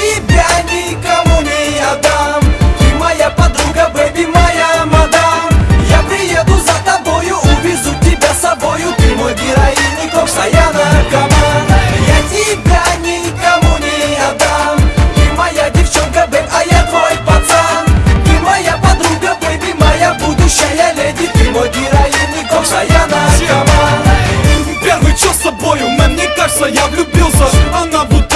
тебя никому не отдам. Ты моя подруга, бэби, моя мадам. Я приеду за тобою, увезу тебя с собою. Ты мой героиня, коп, Саяна, Каман. Я тебя никому не отдам. Ты моя девчонка, бэб, а я твой пацан. Ты моя подруга, бэби, моя будущая леди. Ты мой героиня, коп, Саяна, Каман. Первый час с собою, мне кажется, я влюбился. Она будет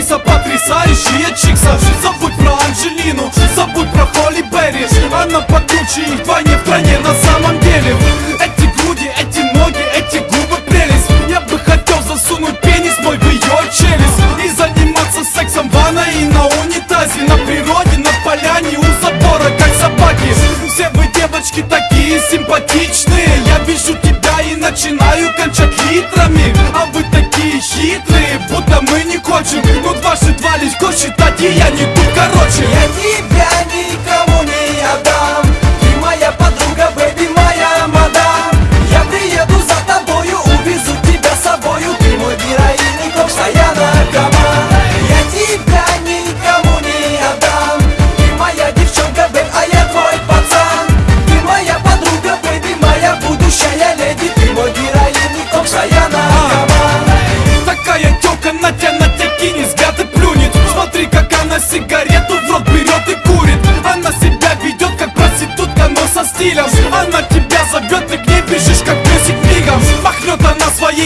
актриса потрясающая чикса Забудь про Анжелину, забудь про Холли Берри. Она покруче и вдвойне в стране на самом деле. Эти груди, эти ноги, эти губы прелесть. Я бы хотел засунуть пенис мой в ее челюсть И заниматься сексом в ванной и на унитазе. На природе, на поляне, у забора, как собаки. Все вы девочки такие симпатичные. Я вижу тебя и начинаю кончать литрами. А вы такие хитрые, будто мы не кончим Ну дважды два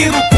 она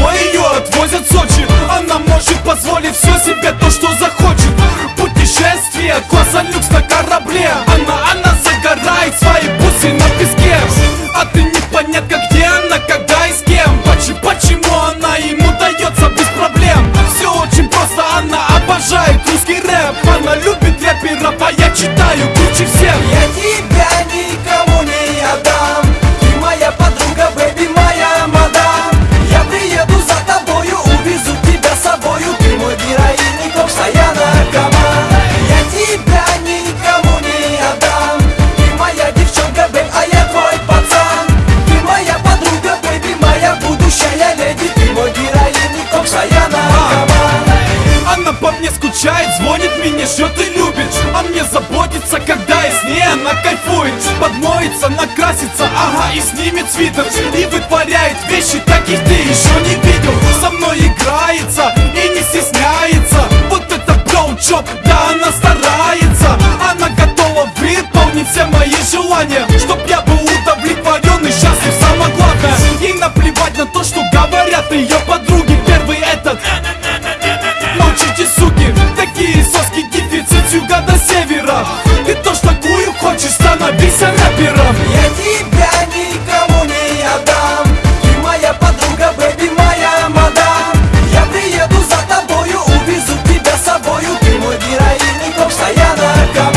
ждет и любит А мне заботится, когда я с ней она кайфует. Подмоется, накрасится, ага, и снимет свитер. И вытворяет вещи, таких ты еще не видел. Со мной играется и не стесняется. Вот это броучоп, да она старается. Она готова выполнить все мои желания